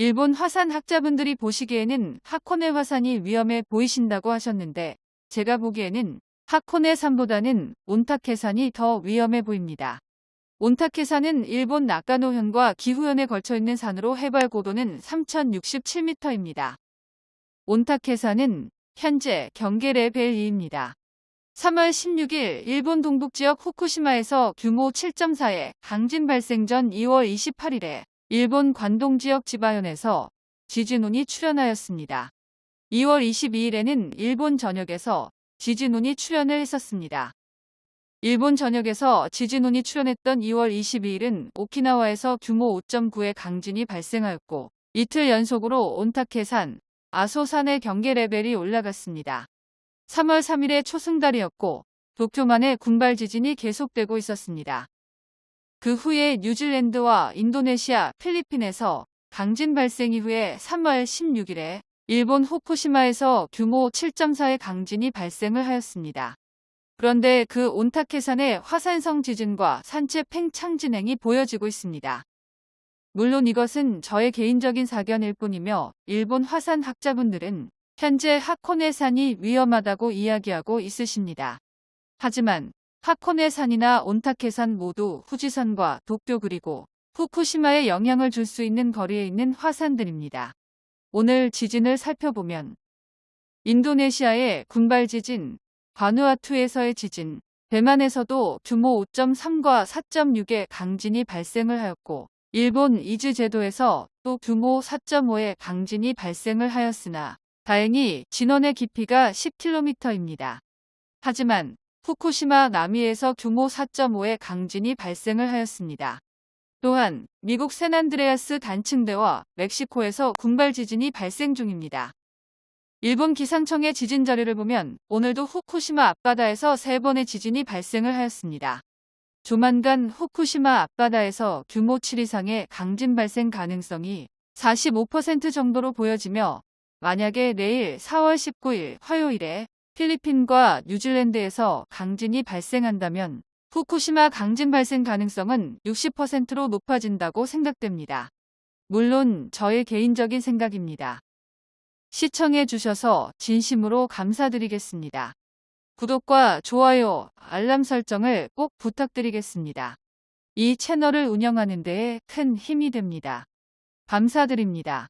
일본 화산 학자분들이 보시기에는 하코네 화산이 위험해 보이신다고 하셨는데 제가 보기에는 하코네 산보다는 온타케산이 더 위험해 보입니다. 온타케산은 일본 나카노현과 기후현에 걸쳐 있는 산으로 해발 고도는 3067m입니다. 온타케산은 현재 경계 레벨 2입니다. 3월 16일 일본 동북지역 후쿠시마에서 규모 7.4의 강진 발생 전 2월 28일에 일본 관동 지역 지바현에서 지진운이 출현하였습니다. 2월 22일에는 일본 전역에서 지진운이 출현을 했었습니다. 일본 전역에서 지진운이 출현했던 2월 22일은 오키나와에서 규모 5.9의 강진이 발생하였고 이틀 연속으로 온타케산, 아소산의 경계 레벨이 올라갔습니다. 3월 3일에 초승달이었고 도쿄만의 군발 지진이 계속되고 있었습니다. 그 후에 뉴질랜드와 인도네시아, 필리핀에서 강진 발생 이후에 3월 16일에 일본 후쿠시마에서 규모 7.4의 강진이 발생을 하였습니다. 그런데 그 온타케산의 화산성 지진과 산체 팽창 진행이 보여지고 있습니다. 물론 이것은 저의 개인적인 사견일 뿐이며 일본 화산 학자분들은 현재 하코네 산이 위험하다고 이야기하고 있으십니다. 하지만 하코네 산이나 온타케산 모두 후지산과 도쿄 그리고 후쿠시마에 영향을 줄 수 있는 거리에 있는 화산들입니다. 오늘 지진을 살펴보면 인도네시아의 군발 지진, 바누아투에서의 지진, 대만에서도 규모 5.3과 4.6의 강진이 발생을 하였고 일본 이즈 제도에서 또 규모 4.5의 강진이 발생을 하였으나 다행히 진원의 깊이가 10km입니다. 하지만 후쿠시마 남이에서 규모 4.5의 강진이 발생을 하였습니다. 또한 미국 샌안드레아스 단층대와 멕시코에서 군발 지진이 발생 중입니다. 일본 기상청의 지진 자료를 보면 오늘도 후쿠시마 앞바다에서 3번의 지진이 발생을 하였습니다. 조만간 후쿠시마 앞바다에서 규모 7 이상의 강진 발생 가능성이 45% 정도로 보여지며 만약에 내일 4월 19일 화요일에 필리핀과 뉴질랜드에서 강진이 발생한다면 후쿠시마 강진 발생 가능성은 60%로 높아진다고 생각됩니다. 물론 저의 개인적인 생각입니다. 시청해 주셔서 진심으로 감사드리겠습니다. 구독과 좋아요, 알람 설정을 꼭 부탁드리겠습니다. 이 채널을 운영하는 데에 큰 힘이 됩니다. 감사드립니다.